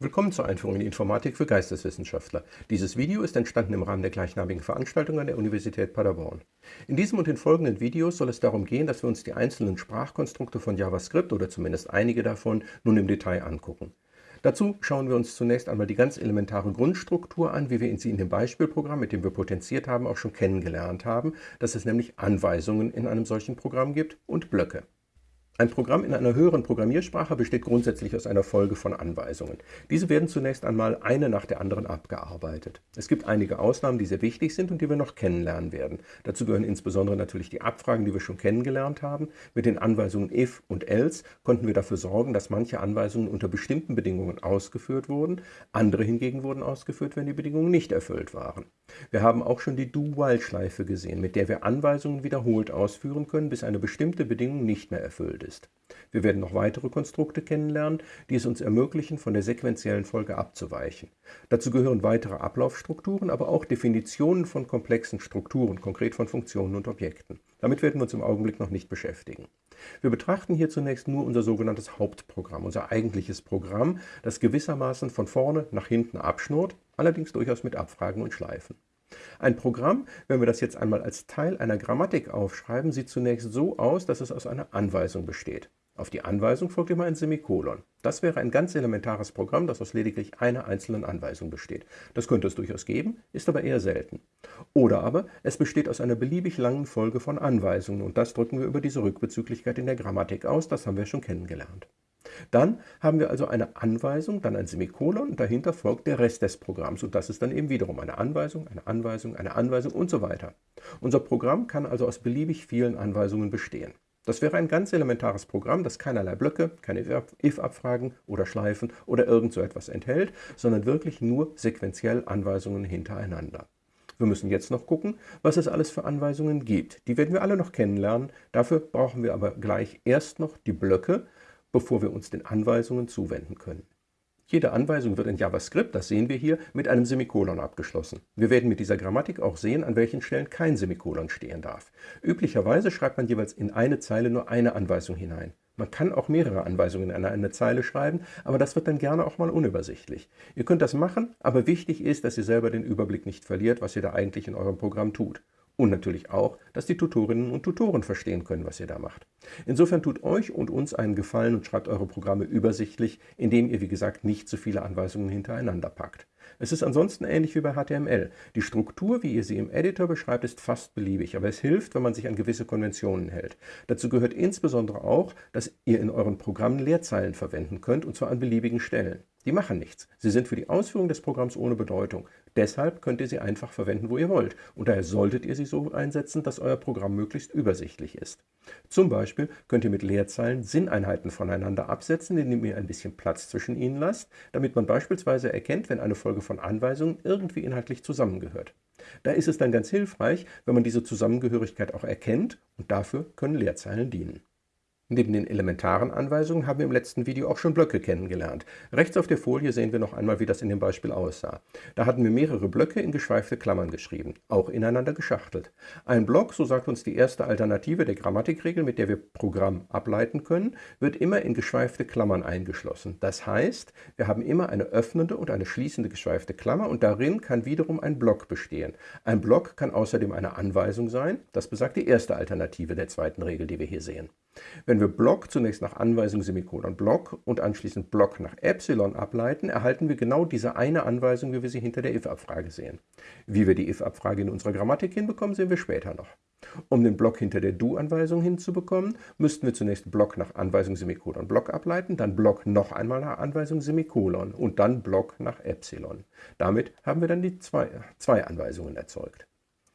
Willkommen zur Einführung in die Informatik für Geisteswissenschaftler. Dieses Video ist entstanden im Rahmen der gleichnamigen Veranstaltung an der Universität Paderborn. In diesem und den folgenden Videos soll es darum gehen, dass wir uns die einzelnen Sprachkonstrukte von JavaScript oder zumindest einige davon nun im Detail angucken. Dazu schauen wir uns zunächst einmal die ganz elementare Grundstruktur an, wie wir sie in dem Beispielprogramm, mit dem wir potenziert haben, auch schon kennengelernt haben, dass es nämlich Anweisungen in einem solchen Programm gibt und Blöcke. Ein Programm in einer höheren Programmiersprache besteht grundsätzlich aus einer Folge von Anweisungen. Diese werden zunächst einmal eine nach der anderen abgearbeitet. Es gibt einige Ausnahmen, die sehr wichtig sind und die wir noch kennenlernen werden. Dazu gehören insbesondere natürlich die Abfragen, die wir schon kennengelernt haben. Mit den Anweisungen if und else konnten wir dafür sorgen, dass manche Anweisungen unter bestimmten Bedingungen ausgeführt wurden, andere hingegen wurden ausgeführt, wenn die Bedingungen nicht erfüllt waren. Wir haben auch schon die Do-While-Schleife gesehen, mit der wir Anweisungen wiederholt ausführen können, bis eine bestimmte Bedingung nicht mehr erfüllt ist. Wir werden noch weitere Konstrukte kennenlernen, die es uns ermöglichen, von der sequentiellen Folge abzuweichen. Dazu gehören weitere Ablaufstrukturen, aber auch Definitionen von komplexen Strukturen, konkret von Funktionen und Objekten. Damit werden wir uns im Augenblick noch nicht beschäftigen. Wir betrachten hier zunächst nur unser sogenanntes Hauptprogramm, unser eigentliches Programm, das gewissermaßen von vorne nach hinten abschnurrt, allerdings durchaus mit Abfragen und Schleifen. Ein Programm, wenn wir das jetzt einmal als Teil einer Grammatik aufschreiben, sieht zunächst so aus, dass es aus einer Anweisung besteht. Auf die Anweisung folgt immer ein Semikolon. Das wäre ein ganz elementares Programm, das aus lediglich einer einzelnen Anweisung besteht. Das könnte es durchaus geben, ist aber eher selten. Oder aber es besteht aus einer beliebig langen Folge von Anweisungen und das drücken wir über diese Rückbezüglichkeit in der Grammatik aus, das haben wir schon kennengelernt. Dann haben wir also eine Anweisung, dann ein Semikolon und dahinter folgt der Rest des Programms. Und das ist dann eben wiederum eine Anweisung, eine Anweisung, eine Anweisung und so weiter. Unser Programm kann also aus beliebig vielen Anweisungen bestehen. Das wäre ein ganz elementares Programm, das keinerlei Blöcke, keine if-Abfragen oder Schleifen oder irgend so etwas enthält, sondern wirklich nur sequenziell Anweisungen hintereinander. Wir müssen jetzt noch gucken, was es alles für Anweisungen gibt. Die werden wir alle noch kennenlernen. Dafür brauchen wir aber gleich erst noch die Blöcke, bevor wir uns den Anweisungen zuwenden können. Jede Anweisung wird in JavaScript, das sehen wir hier, mit einem Semikolon abgeschlossen. Wir werden mit dieser Grammatik auch sehen, an welchen Stellen kein Semikolon stehen darf. Üblicherweise schreibt man jeweils in eine Zeile nur eine Anweisung hinein. Man kann auch mehrere Anweisungen in eine Zeile schreiben, aber das wird dann gerne auch mal unübersichtlich. Ihr könnt das machen, aber wichtig ist, dass ihr selber den Überblick nicht verliert, was ihr da eigentlich in eurem Programm tut. Und natürlich auch, dass die Tutorinnen und Tutoren verstehen können, was ihr da macht. Insofern tut euch und uns einen Gefallen und schreibt eure Programme übersichtlich, indem ihr, wie gesagt, nicht zu viele Anweisungen hintereinander packt. Es ist ansonsten ähnlich wie bei HTML. Die Struktur, wie ihr sie im Editor beschreibt, ist fast beliebig, aber es hilft, wenn man sich an gewisse Konventionen hält. Dazu gehört insbesondere auch, dass ihr in euren Programmen Leerzeilen verwenden könnt, und zwar an beliebigen Stellen. Die machen nichts. Sie sind für die Ausführung des Programms ohne Bedeutung. Deshalb könnt ihr sie einfach verwenden, wo ihr wollt. Und daher solltet ihr sie so einsetzen, dass euer Programm möglichst übersichtlich ist. Zum Beispiel könnt ihr mit Leerzeilen Sinneinheiten voneinander absetzen, indem ihr ein bisschen Platz zwischen ihnen lasst, damit man beispielsweise erkennt, wenn eine Folge von Anweisungen irgendwie inhaltlich zusammengehört. Da ist es dann ganz hilfreich, wenn man diese Zusammengehörigkeit auch erkennt und dafür können Leerzeilen dienen. Neben den elementaren Anweisungen haben wir im letzten Video auch schon Blöcke kennengelernt. Rechts auf der Folie sehen wir noch einmal, wie das in dem Beispiel aussah. Da hatten wir mehrere Blöcke in geschweifte Klammern geschrieben, auch ineinander geschachtelt. Ein Block, so sagt uns die erste Alternative der Grammatikregel, mit der wir Programm ableiten können, wird immer in geschweifte Klammern eingeschlossen. Das heißt, wir haben immer eine öffnende und eine schließende geschweifte Klammer und darin kann wiederum ein Block bestehen. Ein Block kann außerdem eine Anweisung sein, das besagt die erste Alternative der zweiten Regel, die wir hier sehen. Wenn wir Block zunächst nach Anweisung Semikolon Block und anschließend Block nach Epsilon ableiten, erhalten wir genau diese eine Anweisung, wie wir sie hinter der if-Abfrage sehen. Wie wir die if-Abfrage in unserer Grammatik hinbekommen, sehen wir später noch. Um den Block hinter der Do-Anweisung hinzubekommen, müssten wir zunächst Block nach Anweisung Semikolon Block ableiten, dann Block noch einmal nach Anweisung Semikolon und dann Block nach Epsilon. Damit haben wir dann die zwei, zwei Anweisungen erzeugt.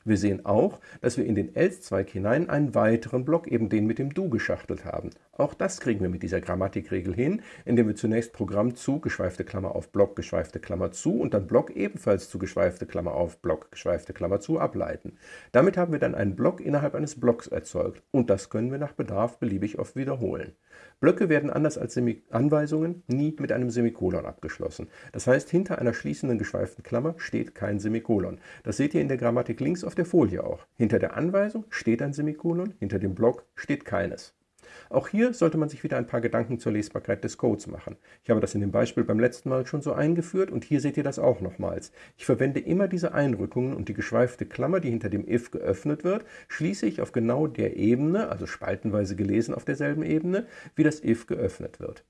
Wir sehen auch, dass wir in den else-Zweig hinein einen weiteren Block, eben den mit dem do, geschachtelt haben. Auch das kriegen wir mit dieser Grammatikregel hin, indem wir zunächst Programm zu, geschweifte Klammer auf Block, geschweifte Klammer zu und dann Block ebenfalls zu, geschweifte Klammer auf Block, geschweifte Klammer zu ableiten. Damit haben wir dann einen Block innerhalb eines Blocks erzeugt und das können wir nach Bedarf beliebig oft wiederholen. Blöcke werden anders als Semi Anweisungen nie mit einem Semikolon abgeschlossen. Das heißt, hinter einer schließenden geschweiften Klammer steht kein Semikolon. Das seht ihr in der Grammatik links auf der Folie auch. Hinter der Anweisung steht ein Semikolon, hinter dem Block steht keines. Auch hier sollte man sich wieder ein paar Gedanken zur Lesbarkeit des Codes machen. Ich habe das in dem Beispiel beim letzten Mal schon so eingeführt und hier seht ihr das auch nochmals. Ich verwende immer diese Einrückungen und die geschweifte Klammer, die hinter dem if geöffnet wird, schließe ich auf genau der Ebene, also spaltenweise gelesen auf derselben Ebene, wie das if geöffnet wird.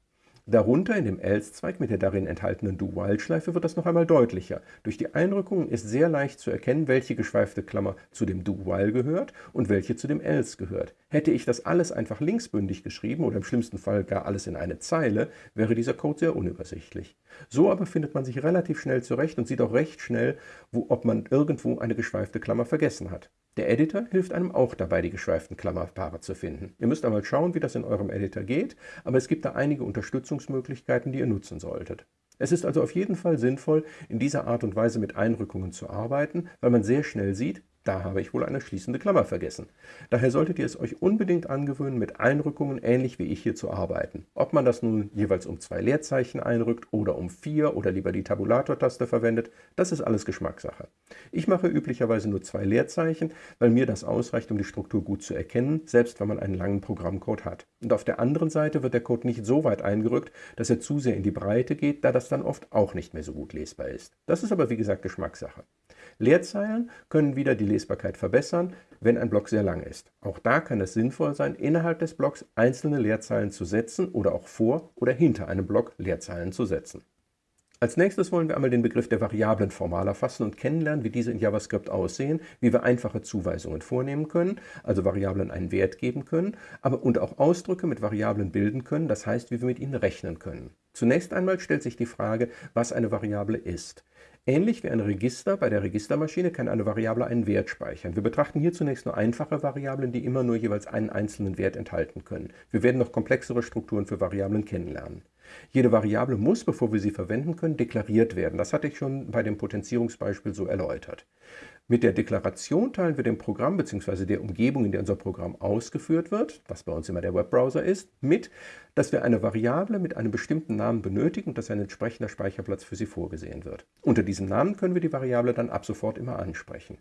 Darunter in dem Else-Zweig mit der darin enthaltenen Do-While-Schleife wird das noch einmal deutlicher. Durch die Einrückungen ist sehr leicht zu erkennen, welche geschweifte Klammer zu dem Do-While gehört und welche zu dem Else gehört. Hätte ich das alles einfach linksbündig geschrieben oder im schlimmsten Fall gar alles in eine Zeile, wäre dieser Code sehr unübersichtlich. So aber findet man sich relativ schnell zurecht und sieht auch recht schnell, wo, ob man irgendwo eine geschweifte Klammer vergessen hat. Der Editor hilft einem auch dabei, die geschweiften Klammerpaare zu finden. Ihr müsst einmal schauen, wie das in eurem Editor geht, aber es gibt da einige Unterstützungsmöglichkeiten, die ihr nutzen solltet. Es ist also auf jeden Fall sinnvoll, in dieser Art und Weise mit Einrückungen zu arbeiten, weil man sehr schnell sieht, da habe ich wohl eine schließende Klammer vergessen. Daher solltet ihr es euch unbedingt angewöhnen, mit Einrückungen ähnlich wie ich hier zu arbeiten. Ob man das nun jeweils um zwei Leerzeichen einrückt oder um vier oder lieber die Tabulator-Taste verwendet, das ist alles Geschmackssache. Ich mache üblicherweise nur zwei Leerzeichen, weil mir das ausreicht, um die Struktur gut zu erkennen, selbst wenn man einen langen Programmcode hat. Und auf der anderen Seite wird der Code nicht so weit eingerückt, dass er zu sehr in die Breite geht, da das dann oft auch nicht mehr so gut lesbar ist. Das ist aber wie gesagt Geschmackssache. Leerzeilen können wieder die Lesbarkeit verbessern, wenn ein Block sehr lang ist. Auch da kann es sinnvoll sein, innerhalb des Blocks einzelne Leerzeilen zu setzen oder auch vor oder hinter einem Block Leerzeilen zu setzen. Als nächstes wollen wir einmal den Begriff der Variablen formal erfassen und kennenlernen, wie diese in JavaScript aussehen, wie wir einfache Zuweisungen vornehmen können, also Variablen einen Wert geben können, aber und auch Ausdrücke mit Variablen bilden können, das heißt, wie wir mit ihnen rechnen können. Zunächst einmal stellt sich die Frage, was eine Variable ist. Ähnlich wie ein Register bei der Registermaschine kann eine Variable einen Wert speichern. Wir betrachten hier zunächst nur einfache Variablen, die immer nur jeweils einen einzelnen Wert enthalten können. Wir werden noch komplexere Strukturen für Variablen kennenlernen. Jede Variable muss, bevor wir sie verwenden können, deklariert werden. Das hatte ich schon bei dem Potenzierungsbeispiel so erläutert. Mit der Deklaration teilen wir dem Programm bzw. der Umgebung, in der unser Programm ausgeführt wird, was bei uns immer der Webbrowser ist, mit, dass wir eine Variable mit einem bestimmten Namen benötigen und dass ein entsprechender Speicherplatz für sie vorgesehen wird. Unter diesem Namen können wir die Variable dann ab sofort immer ansprechen.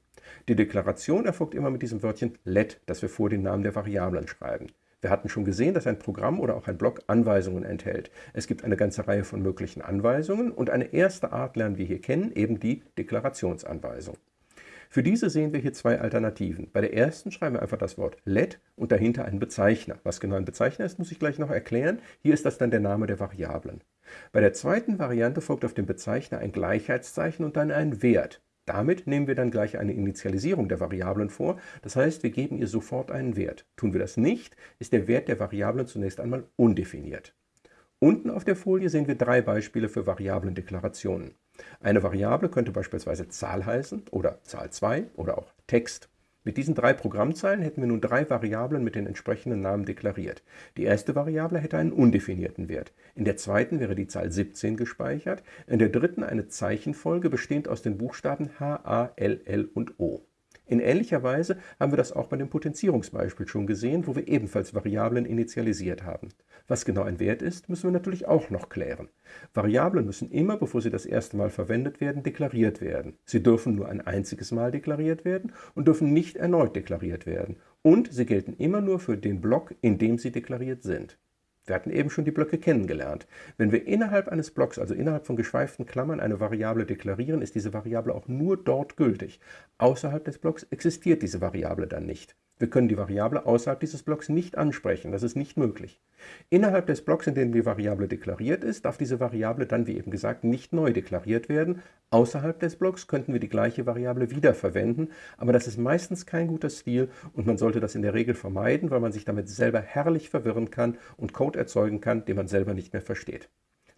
Die Deklaration erfolgt immer mit diesem Wörtchen let, das wir vor den Namen der Variablen schreiben. Wir hatten schon gesehen, dass ein Programm oder auch ein Block Anweisungen enthält. Es gibt eine ganze Reihe von möglichen Anweisungen und eine erste Art lernen wir hier kennen, eben die Deklarationsanweisung. Für diese sehen wir hier zwei Alternativen. Bei der ersten schreiben wir einfach das Wort let und dahinter einen Bezeichner. Was genau ein Bezeichner ist, muss ich gleich noch erklären. Hier ist das dann der Name der Variablen. Bei der zweiten Variante folgt auf dem Bezeichner ein Gleichheitszeichen und dann ein Wert. Damit nehmen wir dann gleich eine Initialisierung der Variablen vor, das heißt, wir geben ihr sofort einen Wert. Tun wir das nicht, ist der Wert der Variablen zunächst einmal undefiniert. Unten auf der Folie sehen wir drei Beispiele für Variablendeklarationen. Eine Variable könnte beispielsweise Zahl heißen oder Zahl 2 oder auch Text. Mit diesen drei Programmzeilen hätten wir nun drei Variablen mit den entsprechenden Namen deklariert. Die erste Variable hätte einen undefinierten Wert. In der zweiten wäre die Zahl 17 gespeichert, in der dritten eine Zeichenfolge bestehend aus den Buchstaben H, A, L, L und O. In ähnlicher Weise haben wir das auch bei dem Potenzierungsbeispiel schon gesehen, wo wir ebenfalls Variablen initialisiert haben. Was genau ein Wert ist, müssen wir natürlich auch noch klären. Variablen müssen immer, bevor sie das erste Mal verwendet werden, deklariert werden. Sie dürfen nur ein einziges Mal deklariert werden und dürfen nicht erneut deklariert werden. Und sie gelten immer nur für den Block, in dem sie deklariert sind. Wir hatten eben schon die Blöcke kennengelernt. Wenn wir innerhalb eines Blocks, also innerhalb von geschweiften Klammern, eine Variable deklarieren, ist diese Variable auch nur dort gültig. Außerhalb des Blocks existiert diese Variable dann nicht. Wir können die Variable außerhalb dieses Blocks nicht ansprechen. Das ist nicht möglich. Innerhalb des Blocks, in dem die Variable deklariert ist, darf diese Variable dann, wie eben gesagt, nicht neu deklariert werden. Außerhalb des Blocks könnten wir die gleiche Variable wiederverwenden, aber das ist meistens kein guter Stil und man sollte das in der Regel vermeiden, weil man sich damit selber herrlich verwirren kann und Code erzeugen kann, den man selber nicht mehr versteht.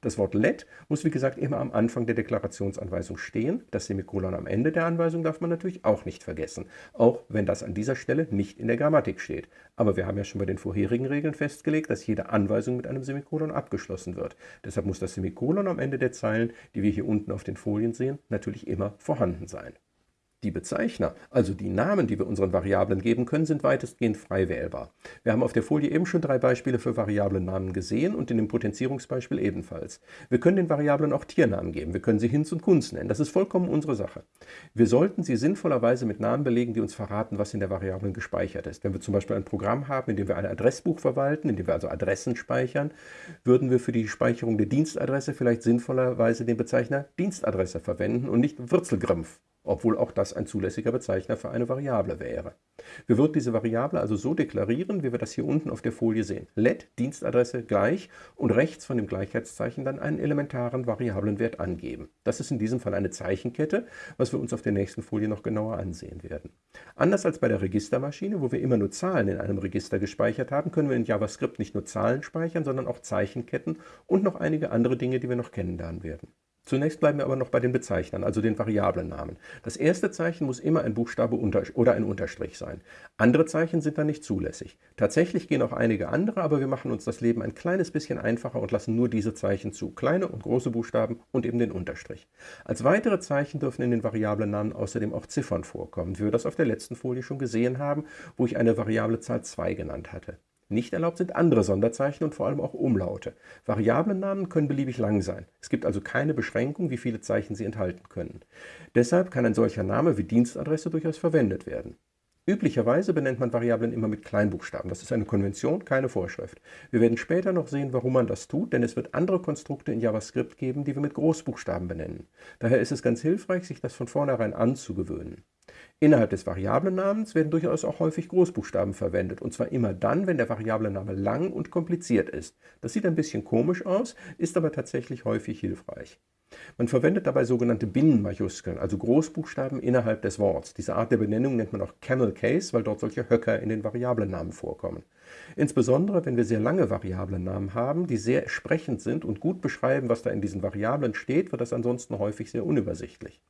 Das Wort let muss wie gesagt immer am Anfang der Deklarationsanweisung stehen. Das Semikolon am Ende der Anweisung darf man natürlich auch nicht vergessen, auch wenn das an dieser Stelle nicht in der Grammatik steht. Aber wir haben ja schon bei den vorherigen Regeln festgelegt, dass jede Anweisung mit einem Semikolon abgeschlossen wird. Deshalb muss das Semikolon am Ende der Zeilen, die wir hier unten auf den Folien sehen, natürlich immer vorhanden sein. Die Bezeichner, also die Namen, die wir unseren Variablen geben können, sind weitestgehend frei wählbar. Wir haben auf der Folie eben schon drei Beispiele für Variablennamen gesehen und in dem Potenzierungsbeispiel ebenfalls. Wir können den Variablen auch Tiernamen geben, wir können sie Hinz und Kunz nennen, das ist vollkommen unsere Sache. Wir sollten sie sinnvollerweise mit Namen belegen, die uns verraten, was in der Variablen gespeichert ist. Wenn wir zum Beispiel ein Programm haben, in dem wir ein Adressbuch verwalten, in dem wir also Adressen speichern, würden wir für die Speicherung der Dienstadresse vielleicht sinnvollerweise den Bezeichner Dienstadresse verwenden und nicht Würzelgrimpf obwohl auch das ein zulässiger Bezeichner für eine Variable wäre. Wir würden diese Variable also so deklarieren, wie wir das hier unten auf der Folie sehen. let Dienstadresse gleich und rechts von dem Gleichheitszeichen dann einen elementaren Variablenwert angeben. Das ist in diesem Fall eine Zeichenkette, was wir uns auf der nächsten Folie noch genauer ansehen werden. Anders als bei der Registermaschine, wo wir immer nur Zahlen in einem Register gespeichert haben, können wir in JavaScript nicht nur Zahlen speichern, sondern auch Zeichenketten und noch einige andere Dinge, die wir noch kennenlernen werden. Zunächst bleiben wir aber noch bei den Bezeichnern, also den Variablennamen. Das erste Zeichen muss immer ein Buchstabe oder ein Unterstrich sein. Andere Zeichen sind dann nicht zulässig. Tatsächlich gehen auch einige andere, aber wir machen uns das Leben ein kleines bisschen einfacher und lassen nur diese Zeichen zu. Kleine und große Buchstaben und eben den Unterstrich. Als weitere Zeichen dürfen in den Variablennamen außerdem auch Ziffern vorkommen, wie wir das auf der letzten Folie schon gesehen haben, wo ich eine variable Zahl 2 genannt hatte. Nicht erlaubt sind andere Sonderzeichen und vor allem auch Umlaute. Variablennamen können beliebig lang sein. Es gibt also keine Beschränkung, wie viele Zeichen sie enthalten können. Deshalb kann ein solcher Name wie Dienstadresse durchaus verwendet werden. Üblicherweise benennt man Variablen immer mit Kleinbuchstaben. Das ist eine Konvention, keine Vorschrift. Wir werden später noch sehen, warum man das tut, denn es wird andere Konstrukte in JavaScript geben, die wir mit Großbuchstaben benennen. Daher ist es ganz hilfreich, sich das von vornherein anzugewöhnen. Innerhalb des Variablennamens werden durchaus auch häufig Großbuchstaben verwendet, und zwar immer dann, wenn der Variablenname lang und kompliziert ist. Das sieht ein bisschen komisch aus, ist aber tatsächlich häufig hilfreich. Man verwendet dabei sogenannte Binnenmajuskeln, also Großbuchstaben innerhalb des Worts. Diese Art der Benennung nennt man auch Camel Case, weil dort solche Höcker in den Variablennamen vorkommen. Insbesondere, wenn wir sehr lange Variablennamen haben, die sehr sprechend sind und gut beschreiben, was da in diesen Variablen steht, wird das ansonsten häufig sehr unübersichtlich.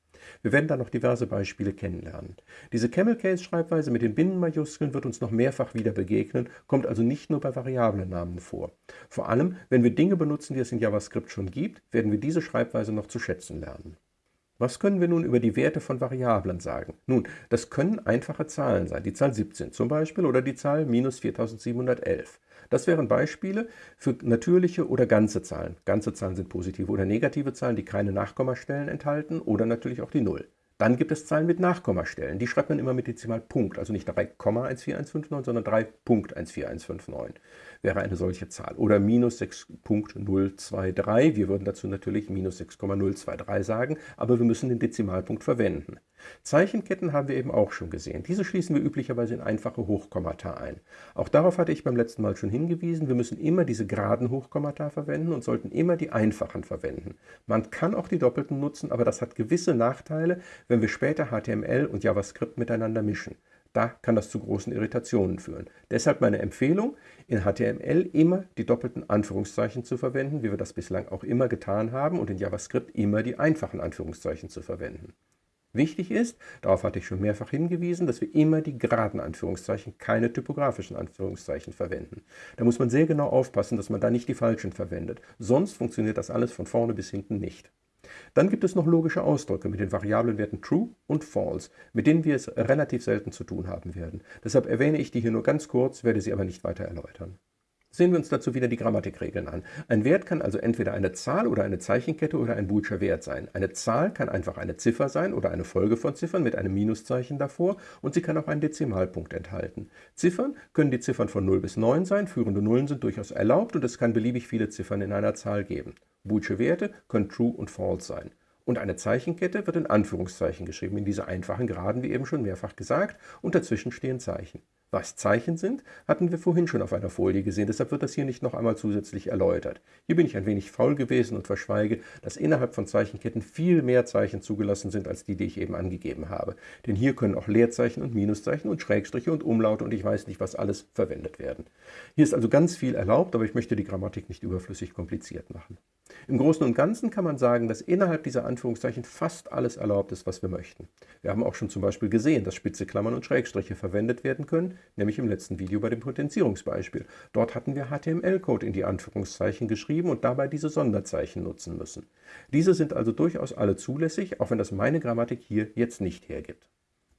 Wir werden da noch diverse Beispiele kennenlernen. Diese Camel-Case-Schreibweise mit den Binnenmajuskeln wird uns noch mehrfach wieder begegnen, kommt also nicht nur bei Variablennamen vor. Vor allem, wenn wir Dinge benutzen, die es in JavaScript schon gibt, werden wir diese Schreibweise noch zu schätzen lernen. Was können wir nun über die Werte von Variablen sagen? Nun, das können einfache Zahlen sein, die Zahl 17 zum Beispiel oder die Zahl minus 4711. Das wären Beispiele für natürliche oder ganze Zahlen. Ganze Zahlen sind positive oder negative Zahlen, die keine Nachkommastellen enthalten oder natürlich auch die Null. Dann gibt es Zahlen mit Nachkommastellen. Die schreibt man immer mit Dezimalpunkt, also nicht 3,14159, sondern 3.14159 wäre eine solche Zahl. Oder minus 6.023. Wir würden dazu natürlich minus 6,023 sagen, aber wir müssen den Dezimalpunkt verwenden. Zeichenketten haben wir eben auch schon gesehen. Diese schließen wir üblicherweise in einfache Hochkommata ein. Auch darauf hatte ich beim letzten Mal schon hingewiesen, wir müssen immer diese geraden Hochkommata verwenden und sollten immer die einfachen verwenden. Man kann auch die doppelten nutzen, aber das hat gewisse Nachteile, wenn wir später HTML und JavaScript miteinander mischen. Da kann das zu großen Irritationen führen. Deshalb meine Empfehlung, in HTML immer die doppelten Anführungszeichen zu verwenden, wie wir das bislang auch immer getan haben, und in JavaScript immer die einfachen Anführungszeichen zu verwenden. Wichtig ist, darauf hatte ich schon mehrfach hingewiesen, dass wir immer die geraden Anführungszeichen, keine typografischen Anführungszeichen verwenden. Da muss man sehr genau aufpassen, dass man da nicht die falschen verwendet. Sonst funktioniert das alles von vorne bis hinten nicht. Dann gibt es noch logische Ausdrücke mit den Variablenwerten true und false, mit denen wir es relativ selten zu tun haben werden. Deshalb erwähne ich die hier nur ganz kurz, werde sie aber nicht weiter erläutern. Sehen wir uns dazu wieder die Grammatikregeln an. Ein Wert kann also entweder eine Zahl oder eine Zeichenkette oder ein boolscher Wert sein. Eine Zahl kann einfach eine Ziffer sein oder eine Folge von Ziffern mit einem Minuszeichen davor und sie kann auch einen Dezimalpunkt enthalten. Ziffern können die Ziffern von 0 bis 9 sein, führende Nullen sind durchaus erlaubt und es kann beliebig viele Ziffern in einer Zahl geben. Boolsche Werte können true und false sein. Und eine Zeichenkette wird in Anführungszeichen geschrieben, in dieser einfachen Geraden, wie eben schon mehrfach gesagt, und dazwischen stehen Zeichen. Was Zeichen sind, hatten wir vorhin schon auf einer Folie gesehen, deshalb wird das hier nicht noch einmal zusätzlich erläutert. Hier bin ich ein wenig faul gewesen und verschweige, dass innerhalb von Zeichenketten viel mehr Zeichen zugelassen sind, als die, die ich eben angegeben habe. Denn hier können auch Leerzeichen und Minuszeichen und Schrägstriche und Umlaute und ich weiß nicht, was alles verwendet werden. Hier ist also ganz viel erlaubt, aber ich möchte die Grammatik nicht überflüssig kompliziert machen. Im Großen und Ganzen kann man sagen, dass innerhalb dieser Anführungszeichen fast alles erlaubt ist, was wir möchten. Wir haben auch schon zum Beispiel gesehen, dass spitze Klammern und Schrägstriche verwendet werden können, nämlich im letzten Video bei dem Potenzierungsbeispiel. Dort hatten wir HTML-Code in die Anführungszeichen geschrieben und dabei diese Sonderzeichen nutzen müssen. Diese sind also durchaus alle zulässig, auch wenn das meine Grammatik hier jetzt nicht hergibt.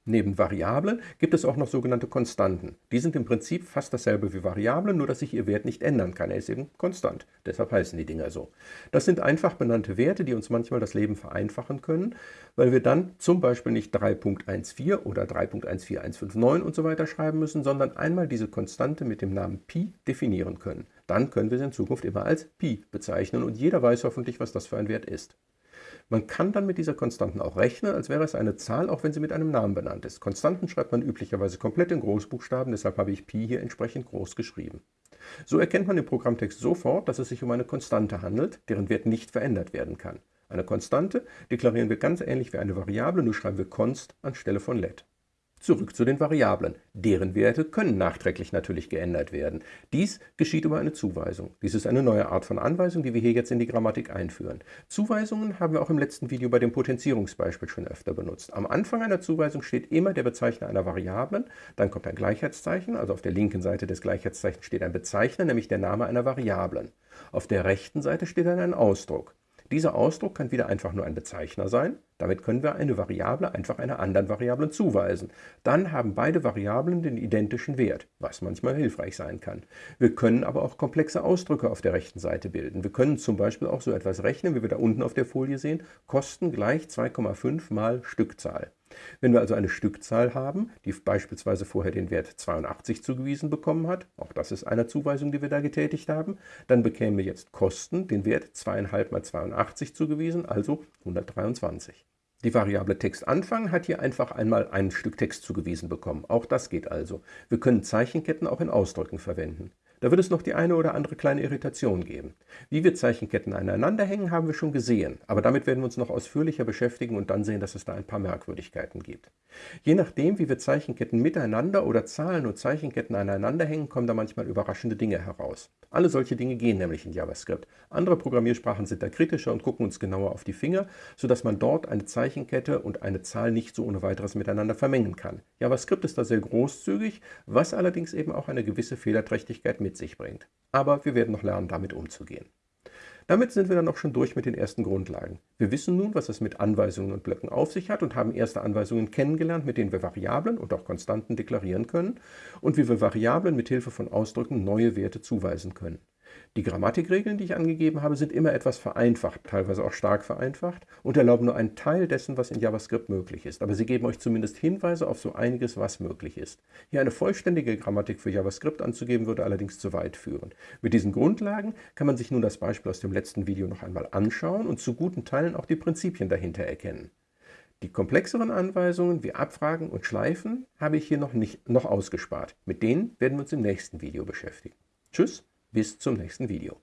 Neben Variablen gibt es auch noch sogenannte Konstanten. Die sind im Prinzip fast dasselbe wie Variablen, nur dass sich ihr Wert nicht ändern kann. Er ist eben konstant. Deshalb heißen die Dinger so. Das sind einfach benannte Werte, die uns manchmal das Leben vereinfachen können, weil wir dann zum Beispiel nicht 3.14 oder 3.14159 und so weiter schreiben müssen, sondern einmal diese Konstante mit dem Namen Pi definieren können. Dann können wir sie in Zukunft immer als Pi bezeichnen und jeder weiß hoffentlich, was das für ein Wert ist. Man kann dann mit dieser Konstanten auch rechnen, als wäre es eine Zahl, auch wenn sie mit einem Namen benannt ist. Konstanten schreibt man üblicherweise komplett in Großbuchstaben, deshalb habe ich Pi hier entsprechend groß geschrieben. So erkennt man im Programmtext sofort, dass es sich um eine Konstante handelt, deren Wert nicht verändert werden kann. Eine Konstante deklarieren wir ganz ähnlich wie eine Variable, nur schreiben wir const anstelle von let. Zurück zu den Variablen. Deren Werte können nachträglich natürlich geändert werden. Dies geschieht über eine Zuweisung. Dies ist eine neue Art von Anweisung, die wir hier jetzt in die Grammatik einführen. Zuweisungen haben wir auch im letzten Video bei dem Potenzierungsbeispiel schon öfter benutzt. Am Anfang einer Zuweisung steht immer der Bezeichner einer Variablen, dann kommt ein Gleichheitszeichen, also auf der linken Seite des Gleichheitszeichens steht ein Bezeichner, nämlich der Name einer Variablen. Auf der rechten Seite steht dann ein Ausdruck. Dieser Ausdruck kann wieder einfach nur ein Bezeichner sein. Damit können wir eine Variable einfach einer anderen Variable zuweisen. Dann haben beide Variablen den identischen Wert, was manchmal hilfreich sein kann. Wir können aber auch komplexe Ausdrücke auf der rechten Seite bilden. Wir können zum Beispiel auch so etwas rechnen, wie wir da unten auf der Folie sehen, Kosten gleich 2,5 mal Stückzahl. Wenn wir also eine Stückzahl haben, die beispielsweise vorher den Wert 82 zugewiesen bekommen hat, auch das ist eine Zuweisung, die wir da getätigt haben, dann bekämen wir jetzt Kosten den Wert 2,5 mal 82 zugewiesen, also 123. Die Variable Textanfang hat hier einfach einmal ein Stück Text zugewiesen bekommen. Auch das geht also. Wir können Zeichenketten auch in Ausdrücken verwenden. Da wird es noch die eine oder andere kleine Irritation geben. Wie wir Zeichenketten aneinander hängen, haben wir schon gesehen, aber damit werden wir uns noch ausführlicher beschäftigen und dann sehen, dass es da ein paar Merkwürdigkeiten gibt. Je nachdem, wie wir Zeichenketten miteinander oder Zahlen und Zeichenketten aneinander hängen, kommen da manchmal überraschende Dinge heraus. Alle solche Dinge gehen nämlich in JavaScript. Andere Programmiersprachen sind da kritischer und gucken uns genauer auf die Finger, sodass man dort eine Zeichenkette und eine Zahl nicht so ohne weiteres miteinander vermengen kann. JavaScript ist da sehr großzügig, was allerdings eben auch eine gewisse Fehlerträchtigkeit mit mit sich bringt. Aber wir werden noch lernen, damit umzugehen. Damit sind wir dann auch schon durch mit den ersten Grundlagen. Wir wissen nun, was es mit Anweisungen und Blöcken auf sich hat und haben erste Anweisungen kennengelernt, mit denen wir Variablen und auch Konstanten deklarieren können und wie wir Variablen mit Hilfe von Ausdrücken neue Werte zuweisen können. Die Grammatikregeln, die ich angegeben habe, sind immer etwas vereinfacht, teilweise auch stark vereinfacht und erlauben nur einen Teil dessen, was in JavaScript möglich ist. Aber sie geben euch zumindest Hinweise auf so einiges, was möglich ist. Hier eine vollständige Grammatik für JavaScript anzugeben, würde allerdings zu weit führen. Mit diesen Grundlagen kann man sich nun das Beispiel aus dem letzten Video noch einmal anschauen und zu guten Teilen auch die Prinzipien dahinter erkennen. Die komplexeren Anweisungen wie Abfragen und Schleifen habe ich hier noch, nicht, noch ausgespart. Mit denen werden wir uns im nächsten Video beschäftigen. Tschüss! Bis zum nächsten Video.